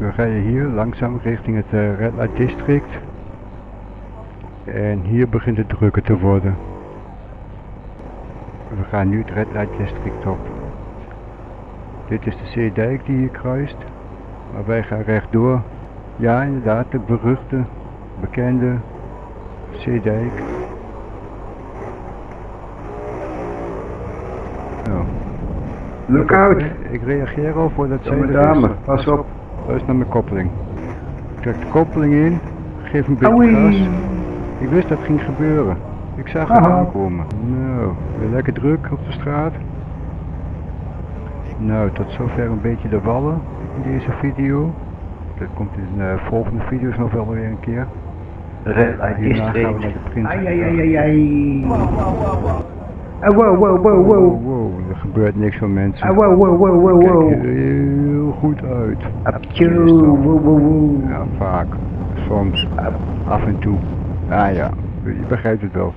We rijden hier langzaam richting het eh, Red Light District. En hier begint het drukker te worden. We gaan nu het Red Light District op. Dit is de zeedijk die hier kruist. Maar wij gaan rechtdoor. Ja, inderdaad, de beruchte, bekende zeedijk. Nou, Look out! ik reageer al Jonge er is. dame, pas op. Luister naar mijn koppeling. Ik trek de koppeling in, geef een beetje Oei. gas. Ik wist dat het ging gebeuren. Ik zag het aankomen. Nou, weer lekker druk op de straat. Nou, tot zover een beetje de wallen in deze video. Dat komt in de volgende video's nog wel weer een keer. Red Light Hierna gaan we District. naar de prins. Ai ai ai ai ai. Ah, wow wow wow wow. Wow, wow, er gebeurt niks van mensen. Ah, wow wow wow wow Kijk wow. heel goed uit. Aptjoe. Ja, vaak. Soms. Af en toe. Ah ja, je begrijpt het wel.